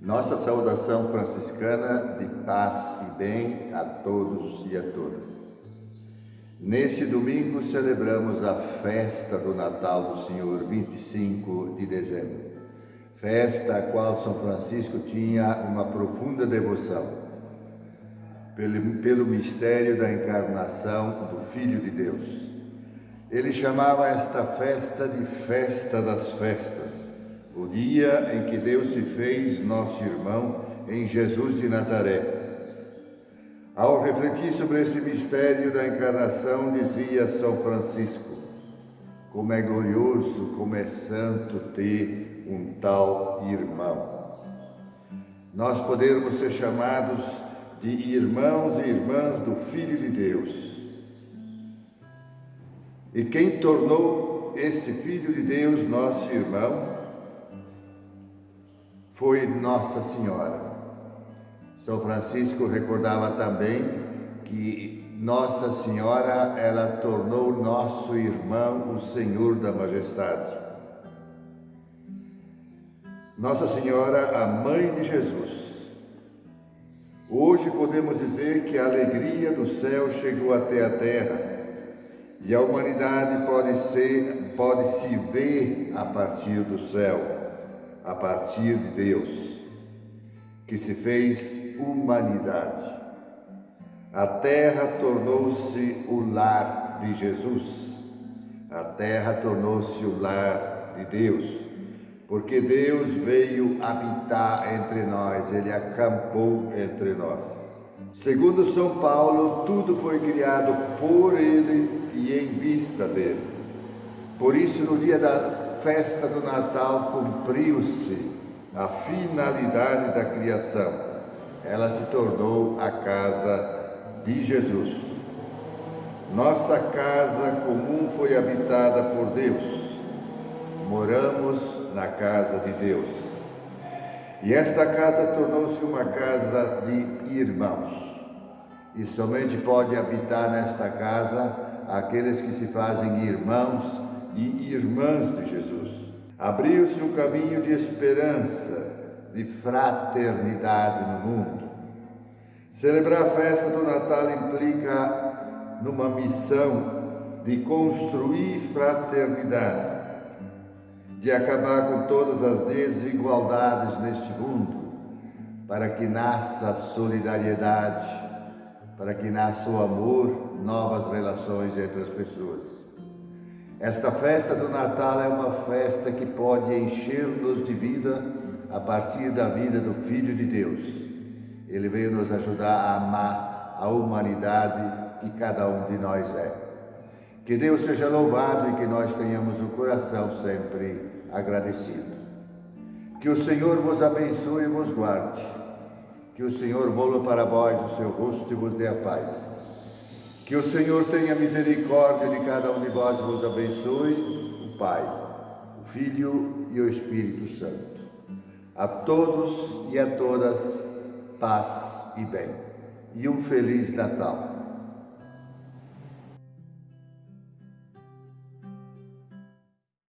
Nossa saudação franciscana de paz e bem a todos e a todas. Neste domingo celebramos a festa do Natal do Senhor, 25 de dezembro. Festa a qual São Francisco tinha uma profunda devoção. Pelo, pelo mistério da encarnação do Filho de Deus. Ele chamava esta festa de Festa das Festas o dia em que Deus se fez nosso irmão em Jesus de Nazaré. Ao refletir sobre esse mistério da encarnação, dizia São Francisco: como é glorioso, como é santo ter um tal irmão. Nós podemos ser chamados de irmãos e irmãs do Filho de Deus. E quem tornou este Filho de Deus nosso irmão foi Nossa Senhora. São Francisco recordava também que Nossa Senhora, ela tornou nosso irmão o Senhor da Majestade. Nossa Senhora, a Mãe de Jesus. Hoje podemos dizer que a alegria do céu chegou até a terra e a humanidade pode ser, pode se ver a partir do céu a partir de Deus, que se fez humanidade. A terra tornou-se o lar de Jesus, a terra tornou-se o lar de Deus, porque Deus veio habitar entre nós, Ele acampou entre nós. Segundo São Paulo, tudo foi criado por Ele e em vista dele. Por isso, no dia da festa do Natal cumpriu-se a finalidade da criação. Ela se tornou a casa de Jesus. Nossa casa comum foi habitada por Deus. Moramos na casa de Deus. E esta casa tornou-se uma casa de irmãos. E somente pode habitar nesta casa aqueles que se fazem irmãos e irmãs de Jesus. Abriu-se um caminho de esperança, de fraternidade no mundo. Celebrar a festa do Natal implica numa missão de construir fraternidade, de acabar com todas as desigualdades neste mundo, para que nasça a solidariedade, para que nasça o amor, novas relações entre as pessoas. Esta festa do Natal é uma festa que pode encher-nos de vida a partir da vida do Filho de Deus. Ele veio nos ajudar a amar a humanidade que cada um de nós é. Que Deus seja louvado e que nós tenhamos o coração sempre agradecido. Que o Senhor vos abençoe e vos guarde. Que o Senhor volva para vós o seu rosto e vos dê a paz. Que o Senhor tenha misericórdia de cada um de vós e vos abençoe, o Pai, o Filho e o Espírito Santo. A todos e a todas, paz e bem. E um Feliz Natal.